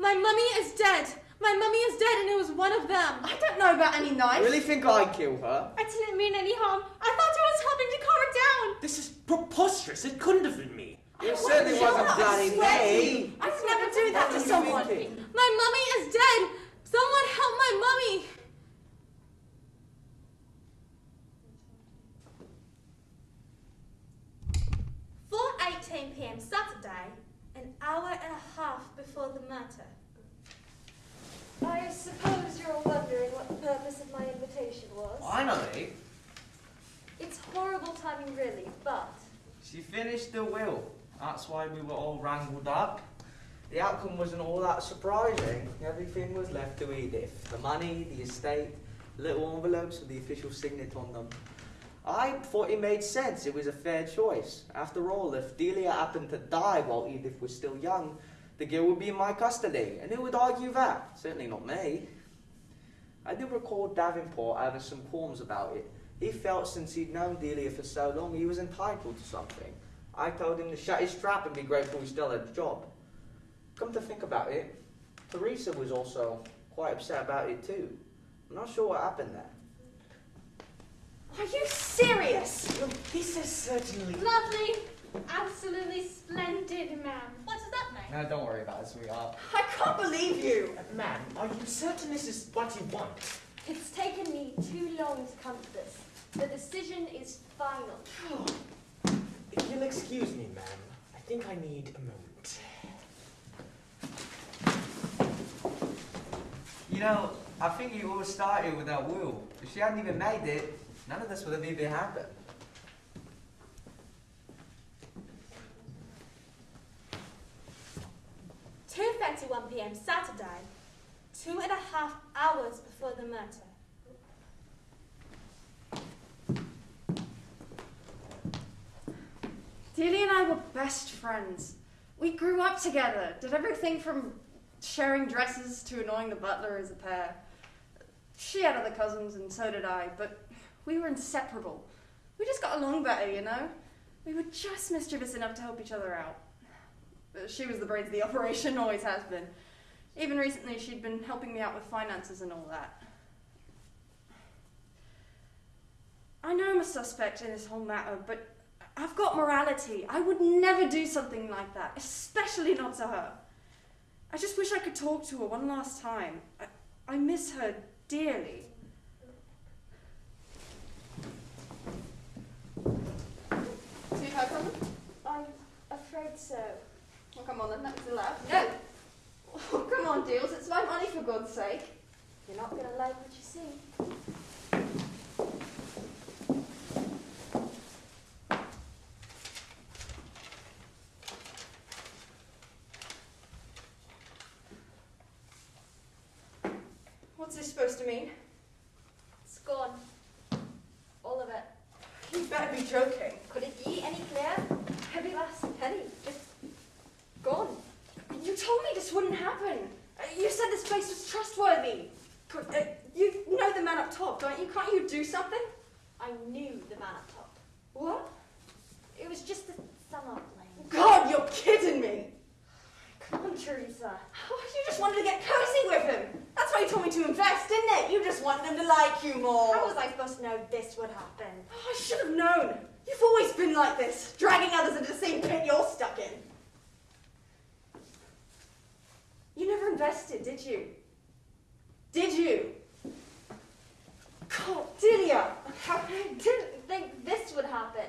My mummy is dead. My mummy is dead and it was one of them. I don't know about any knife. Really think I'd kill her? I didn't mean any harm. I thought I was helping to calm her down. This is preposterous. It couldn't have been me. It certainly wasn't bloody me. I would never do that to What are you someone. My mummy is dead. Someone help my mummy. Four eighteen p.m. Saturday, an hour and a half before the murder. I suppose you're wondering what the purpose of my invitation was. Finally, It's horrible timing, really, but she finished the will. That's why we were all wrangled up. The outcome wasn't all that surprising. Everything was left to Edith. The money, the estate, little envelopes with the official signet on them. I thought it made sense. It was a fair choice. After all, if Delia happened to die while Edith was still young, the girl would be in my custody. And who would argue that? Certainly not me. I do recall Davenport having some qualms about it. He felt since he'd known Delia for so long, he was entitled to something. I told him to shut his trap and be grateful he still had a job. Come to think about it, Teresa was also quite upset about it too. I'm not sure what happened there. Are you serious? Well, this is certainly. Lovely, absolutely splendid, ma'am. What does that mean? No, don't worry about it, sweetheart. I can't believe you. Ma'am, are you certain this is what you want? it's taken me too long to come to this. The decision is final. If you'll excuse me, ma'am, I think I need a moment. You know, I think it all started with that will. If she hadn't even made it, none of this would have even happened. Two thirty-one p.m. Saturday, two and a half hours before the murder. Delia and I were best friends. We grew up together, did everything from sharing dresses to annoying the butler as a pair. She had other cousins, and so did I, but we were inseparable. We just got along better, you know? We were just mischievous enough to help each other out. She was the brains of the operation, always has been. Even recently, she'd been helping me out with finances and all that. I know I'm a suspect in this whole matter, but I've got morality. I would never do something like that, especially not to her. I just wish I could talk to her one last time. I, I miss her dearly. See her coming? I'm afraid so. Oh, come on then, that's the left. No! Oh, come on, Deals, it's my money for God's sake. You're not going to like what you see. What's this supposed to mean? It's gone. All of it. You better be joking. Could it be any clearer? Every last penny. Just gone. You told me this wouldn't happen. Uh, You said this place was trustworthy. Could, uh, you know the man up top, don't you? Can't you do something? I knew the man up top. What? It was just a summer plane. God, you're kidding me. Come on, Teresa. Oh, you just wanted to get cozy with him. That's why you told me to invest, didn't it? You just wanted him to like you more. How was I supposed to know this would happen? Oh, I should have known. You've always been like this, dragging others into the same pit you're stuck in. You never invested, did you? Did you? God, Delia, I didn't think this would happen.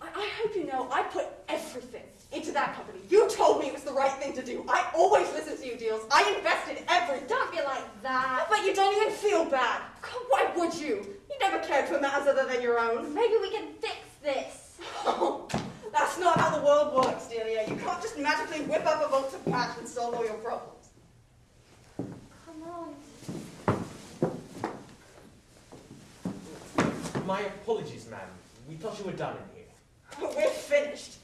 I, I hope you know I put everything into that company. You told me it was the right thing to do. I always listen to you, Deals. I invested everything. Don't be like that. But you don't even feel bad. God, why would you? You never cared for matters other than your own. Maybe we can fix this. Oh, that's not how the world works, Delia. You can't just magically whip up a bolt of cash and solve all your problems. Come on. My apologies, ma'am. We thought you were done in here. We're finished.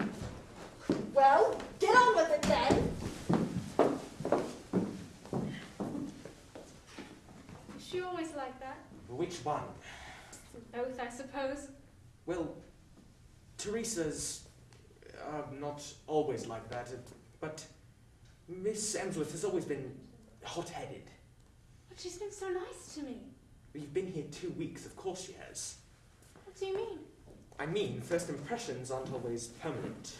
Well, get on with it then. Is she always like that? Which one? Both, I suppose. Well, Teresa's uh, not always like that, but Miss Emsworth has always been hot-headed. But she's been so nice to me. You've been here two weeks, of course she has. What do you mean? I mean, first impressions aren't always permanent.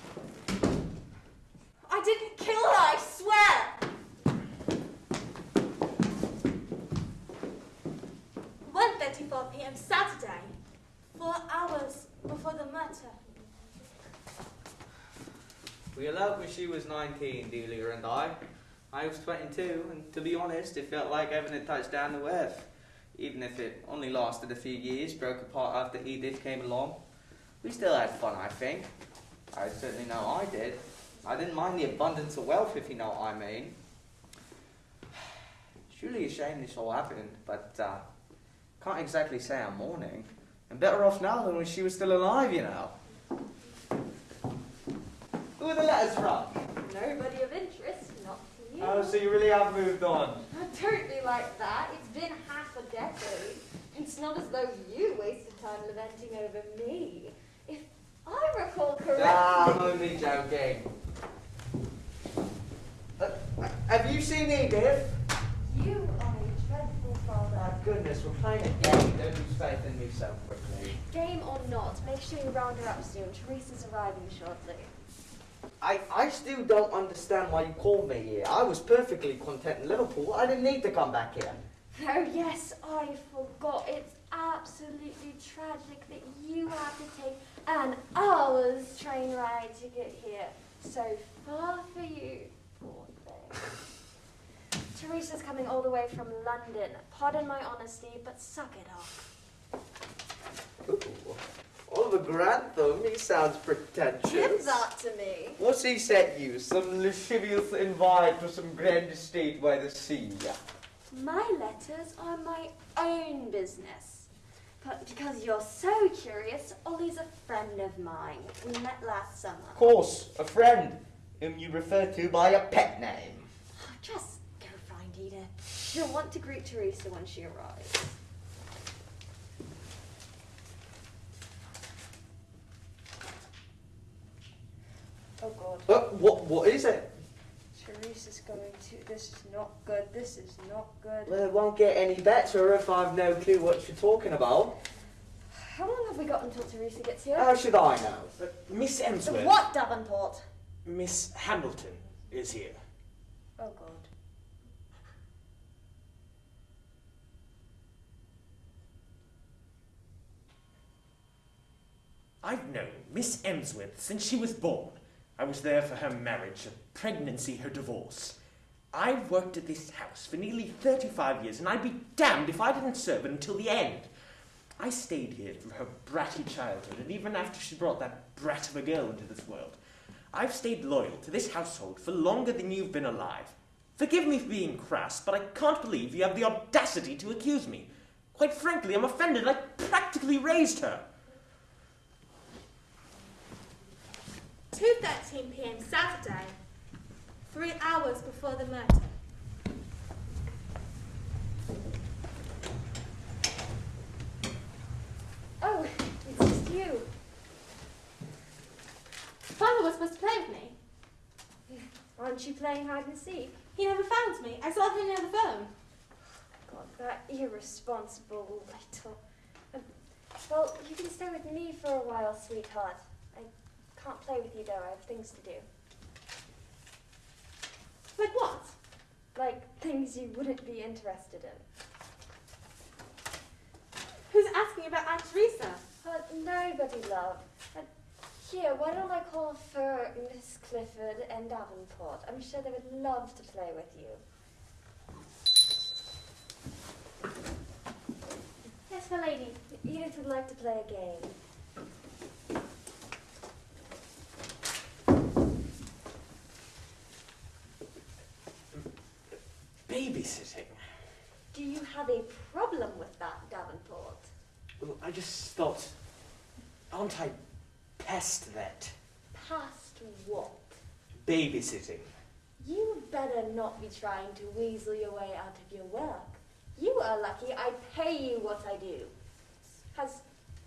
I didn't kill her, I swear! 1.34 p.m. Saturday, four hours before the murder. We eloped when she was 19, Delia and I. I was 22, and to be honest, it felt like having a touchdown to earth. Even if it only lasted a few years, broke apart after Edith came along. We still had fun, I think. I certainly know I did. I didn't mind the abundance of wealth, if you know what I mean. Surely a shame this all happened, but uh, can't exactly say I'm mourning. I'm better off now than when she was still alive, you know. Who are the letters from? Nobody of interest, not to you. Oh, so you really have moved on. Don't be like that. It's been half a decade. It's not as though you wasted time lamenting over me. If I recall correctly. Ah, I'm only joking. Uh, have you seen Edith? You are a dreadful father. My goodness, we're playing a game. Don't lose faith in me so quickly. Game or not, make sure you round her up soon. Teresa's arriving shortly. I, I still don't understand why you called me here. I was perfectly content in Liverpool. I didn't need to come back here. Oh, yes, I forgot. It's absolutely tragic that you have to take an hour's train ride to get here. So far for you, poor thing. Teresa's coming all the way from London. Pardon my honesty, but suck it up. Ooh. Oliver Grantham, he sounds pretentious. Give that to me. What's he sent you? Some lascivious invite to some grand estate by the sea? My letters are my own business. But because you're so curious, Ollie's a friend of mine. We met last summer. Of course, a friend whom you refer to by a pet name. Oh, Just go find Edith. She'll want to greet Teresa when she arrives. What, what is it? Teresa's going to. This is not good. This is not good. Well, it won't get any better if I've no clue what you're talking about. How long have we got until Teresa gets here? How should I know? Uh, Miss Emsworth. what, Davenport? Miss Hamilton is here. Oh God. I've known Miss Emsworth since she was born. I was there for her marriage, her pregnancy, her divorce. I've worked at this house for nearly 35 years, and I'd be damned if I didn't serve it until the end. I stayed here through her bratty childhood, and even after she brought that brat of a girl into this world. I've stayed loyal to this household for longer than you've been alive. Forgive me for being crass, but I can't believe you have the audacity to accuse me. Quite frankly, I'm offended. I practically raised her. 2.13 p.m. Saturday, three hours before the murder. Oh, it's just you. Father was supposed to play with me. Aren't you playing hide and seek? He never found me. I saw him near the phone. God, that irresponsible little. Um, well, you can stay with me for a while, sweetheart. I can't play with you though. I have things to do. Like what? Like things you wouldn't be interested in. Who's asking about Aunt Teresa? But nobody, love. Uh, here, why don't I call for Miss Clifford and Davenport? I'm sure they would love to play with you. Yes, my lady. Edith would like to play a game. Babysitting. Do you have a problem with that, Davenport? Well, I just thought, aren't I past that? Past what? Babysitting. You better not be trying to weasel your way out of your work. You are lucky I pay you what I do. Has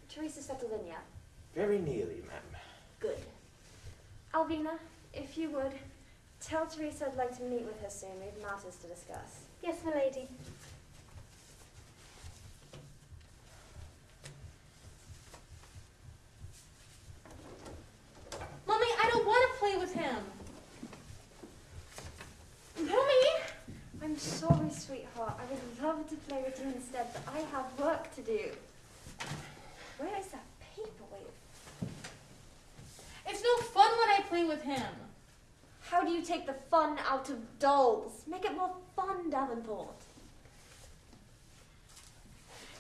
Teresa settled in yet? Very nearly, ma'am. Good. Alvina, if you would, Tell Teresa I'd like to meet with her soon. We have matters to discuss. Yes, my lady. Mummy, I don't want to play with him. Mummy! I'm sorry, sweetheart. I would love to play with you instead, but I have work to do. Where is that paperweight? It's no fun when I play with him. How do you take the fun out of dolls? Make it more fun, Davenport.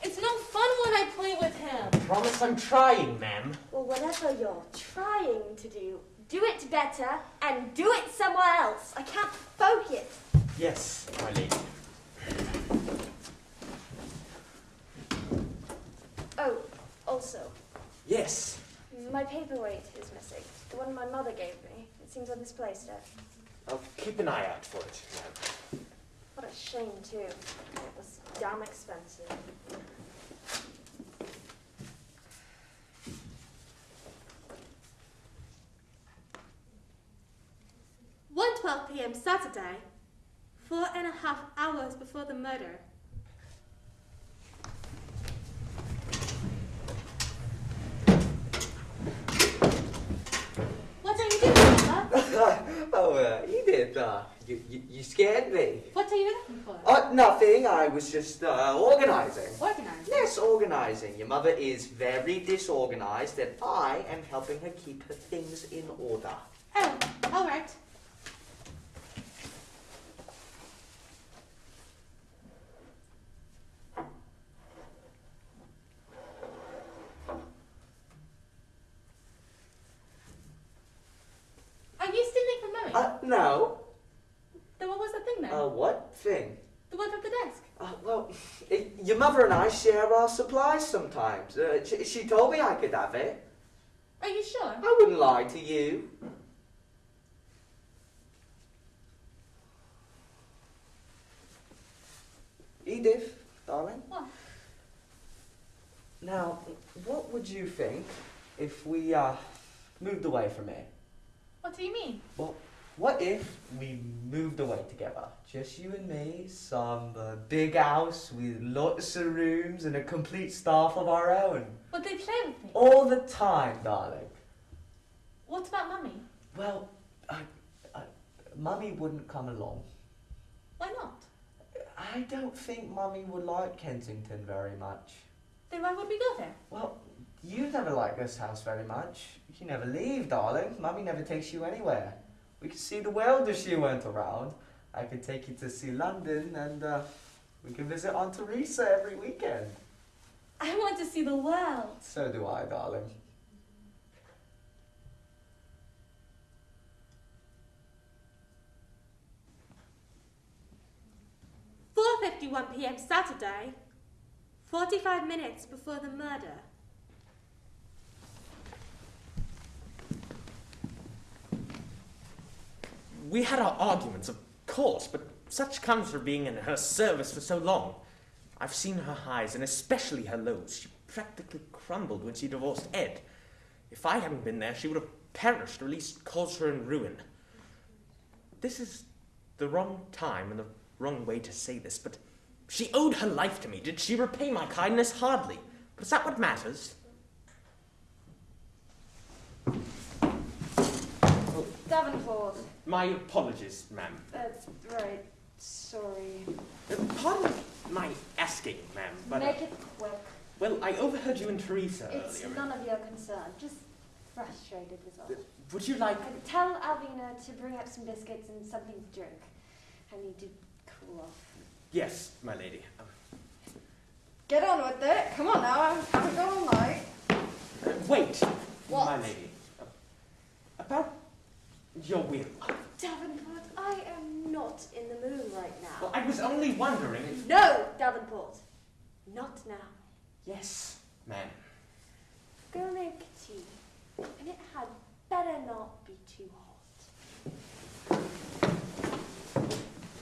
It's no fun when I play with him. Promise I'm trying, ma'am. Well, whatever you're trying to do, do it better and do it somewhere else. I can't focus. Yes, my lady. Oh, also, Yes. my paperweight is missing. The one my mother gave me. It seems I've misplaced it. I'll keep an eye out for it. What a shame, too. It was damn expensive. One twelve p.m. Saturday, four and a half hours before the murder. What are you doing, Papa? oh, uh, Edith, uh, you, you, you scared me. What are you looking for? Uh, nothing. I was just uh, organizing. Organized. Yes, organizing. Your mother is very disorganized, and I am helping her keep her things in order. Oh, all right. Are you stealing from Mummy? Uh, no. then what was the thing? Uh, what thing? the one from the desk. Uh, well, eh, your mother and I share our supplies sometimes. Uh, she, she told me I could have it. Are you sure? I wouldn't lie to you. Edith, darling. What? Now, what would you think if we uh, moved away from here? What do you mean? Well, what if we moved away together? Just you and me, some uh, big house with lots of rooms and a complete staff of our own. Would they play with me? All the time, darling. What about Mummy? Well, I, I, Mummy wouldn't come along. Why not? I don't think Mummy would like Kensington very much. Then why would we go there? Well, you never like this house very much. You never leave, darling. Mummy never takes you anywhere. We can see the world if she went around. I could take you to see London and uh, we can visit Aunt Teresa every weekend. I want to see the world. So do I, darling. Four fifty-one p.m. Saturday, forty-five minutes before the murder. We had our arguments, of course, but such comes from being in her service for so long. I've seen her highs, and especially her lows. She practically crumbled when she divorced Ed. If I hadn't been there, she would have perished, or at least caused her in ruin. This is the wrong time and the wrong way to say this, but she owed her life to me. Did she repay my kindness? Hardly. But is that what matters? Davenport. My apologies, ma'am. That's right. Sorry. Uh, Pardon my asking, ma'am, but uh, Make it quick. well, I overheard you and Teresa earlier. It's earlier. none of your concern. Just frustrated was all. Would you like? And tell Alvina to bring up some biscuits and something to drink. I need to cool off. Yes, my lady. Um, Get on with it. Come on now. I haven't got all night. uh, wait, What? my lady. Uh, about your will. Oh, Davenport, I am not in the mood right Well, now. I was only wondering. If... No, Davenport. Not now. Yes, ma'am. Go make tea. And it had better not be too hot.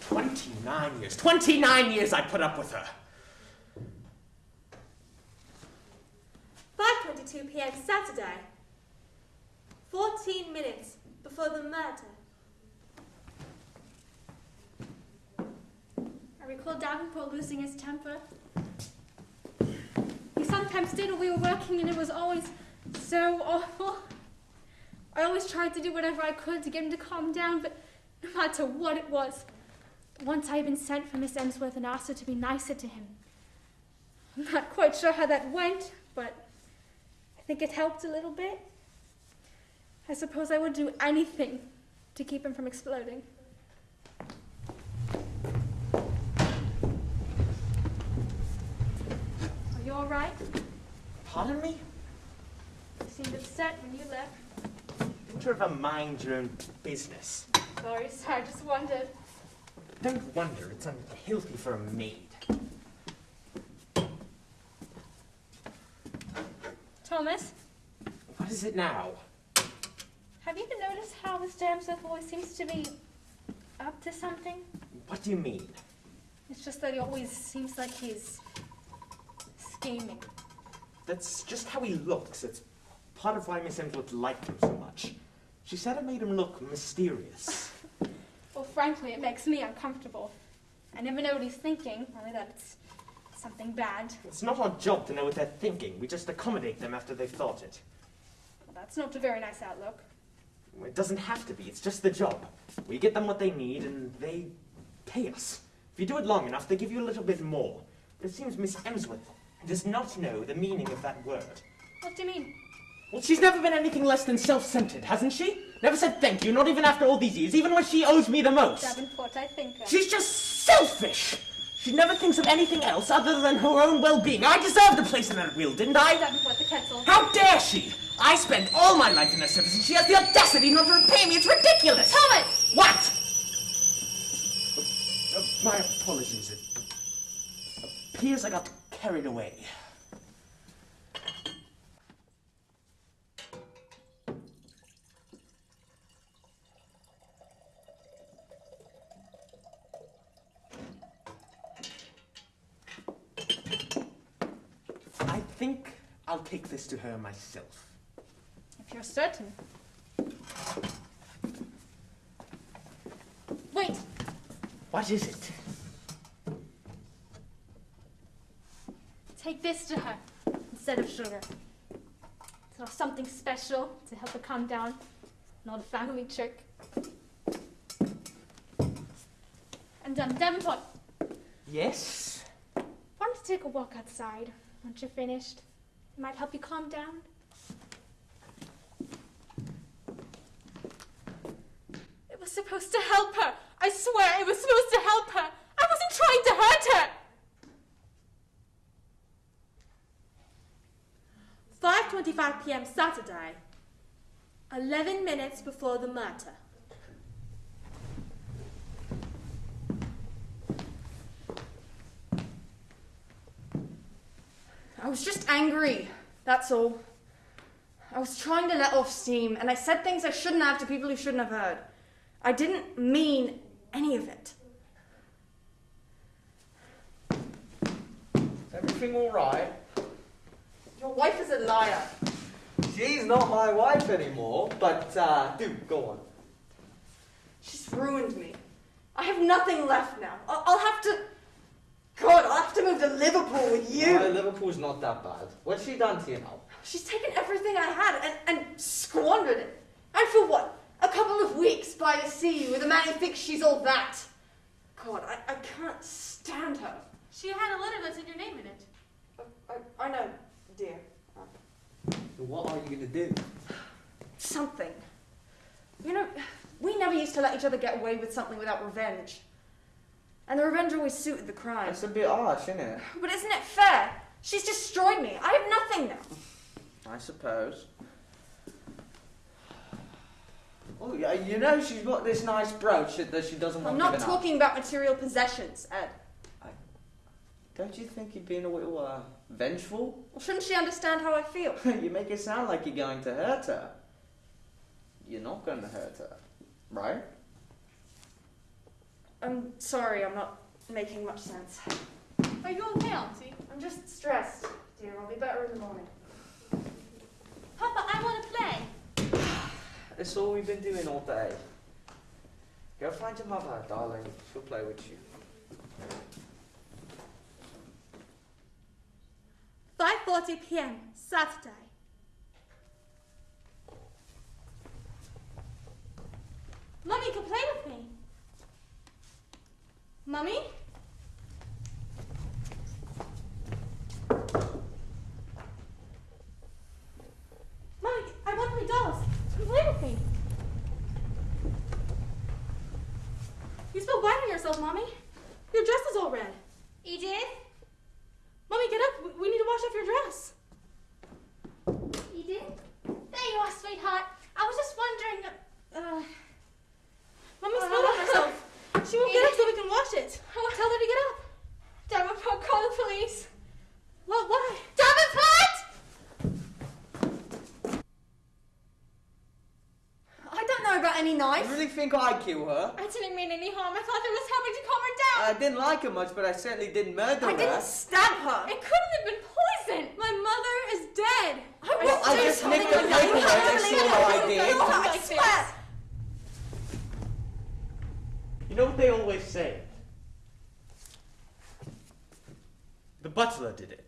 Twenty-nine years. Twenty-nine years I put up with her. Five twenty-two p.m. Saturday, fourteen minutes before the murder. I recall Davenport losing his temper. He sometimes did when we were working and it was always so awful. I always tried to do whatever I could to get him to calm down, but no matter what it was, once I had been sent for Miss Emsworth and asked her to be nicer to him. I'm not quite sure how that went, but I think it helped a little bit. I suppose I would do anything to keep him from exploding. Are you all right? Pardon me? You seemed upset when you left. Don't you ever mind your own business? Sorry, sir. I just wondered. Don't wonder, it's unhealthy for a maid. Thomas, What is it now? Have you noticed how Mr. Emsworth always seems to be up to something? What do you mean? It's just that he always seems like he's scheming. That's just how he looks. It's part of why Miss Emsworth liked him so much. She said it made him look mysterious. Well, frankly, it makes me uncomfortable. I never know what he's thinking, only that it's something bad. It's not our job to know what they're thinking. We just accommodate them after they've thought it. Well, that's not a very nice outlook. It doesn't have to be. It's just the job. We get them what they need, and they pay us. If you do it long enough, they give you a little bit more. But it seems Miss Emsworth does not know the meaning of that word. What do you mean? Well, she's never been anything less than self-centered, hasn't she? Never said thank you, not even after all these years, even when she owes me the most. Davenport, I think. uh, She's just selfish. She never thinks of anything else other than her own well-being. I deserved a place in that wheel, didn't I? Davenport, the kettle. How dare she? I spend all my life in her service, and she has the audacity not to repay me. It's ridiculous. Thomas! What? Uh, my apologies. It appears I got carried away. I think I'll take this to her myself. You're certain. Wait! What is it? Take this to her instead of sugar. Sort of something special to help her calm down. Not a family trick. And um, Davenport, Yes? why don't you take a walk outside once you're finished? It might help you calm down. It was supposed to help her. I swear it was supposed to help her. I wasn't trying to hurt her. 5:25 p.m. Saturday. 11 minutes before the murder. I was just angry. That's all. I was trying to let off steam, and I said things I shouldn't have to people who shouldn't have heard. I didn't mean any of it. Is everything alright? Your wife is a liar. She's not my wife anymore, but uh, do go on. She's ruined me. I have nothing left now. I'll, I'll have to. God, I'll have to move to Liverpool with you. Uh, Liverpool's not that bad. What's she done to you now? She's taken everything I had and, and squandered it. And for what? A couple of weeks by the sea with a man who thinks she's all that. God, I, I can't stand her. She had a letter that's in your name in it. I, I, I know, dear. What are you gonna do? Something. You know, we never used to let each other get away with something without revenge. And the revenge always suited the crime. That's a bit harsh, isn't it? But isn't it fair? She's destroyed me. I have nothing now. I suppose. Oh, yeah, you know she's got this nice brooch that that she doesn't want I'm not given talking about material possessions, Ed. up. Don't you think you're being a little uh, vengeful? Well, shouldn't she understand how I feel? you make it sound like you're going to hurt her. You're not going to hurt her, right? I'm sorry, I'm not making much sense. Are you okay, Auntie? I'm just stressed, dear. I'll be better in the morning. Papa, I want to play. It's all we've been doing all day. Go find your mother, darling. She'll play with you. Five forty p.m. Saturday. Mummy can play with me. Mummy? Yourself, Mommy. Your dress is all red. Edith? Mommy, get up. We- We need to wash off your dress. Edith? There you are, sweetheart. I was just wondering. Uh, Mommy spilled on herself. She won't get up till we can wash it. Tell her to get up. Davenport, call the police. What? Why? Davenport! I don't know about any You knife. really think I'd kill her? I didn't mean any harm. I thought it was helping to calm her down. I didn't like her much, but I certainly didn't murder I her. didn't stab her. it couldn't have been poison. My mother is dead. I Well, I do just something nicked the like that. You paperwork, have to that's believe all it. I did. No, I swear. You know what they always say? The butler did it.